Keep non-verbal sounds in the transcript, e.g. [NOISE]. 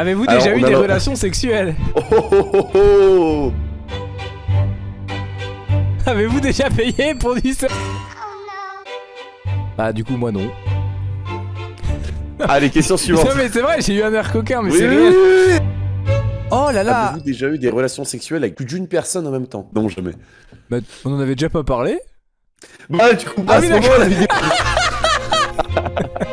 Avez-vous déjà eu des relations sexuelles [LAUGHS] oh, oh oh oh oh Avez-vous déjà payé pour du sexe Bah du coup moi non. Allez, question [LAUGHS] suivante. Non mais c'est vrai, j'ai eu un air coquin, mais c'est oui, Oh là là. Avez-vous déjà eu des relations sexuelles avec plus d'une personne en même temps? Non, jamais. Bah, On en avait déjà pas parlé? Bah, du coup, Ah à ce moment, la vidéo... [LAUGHS]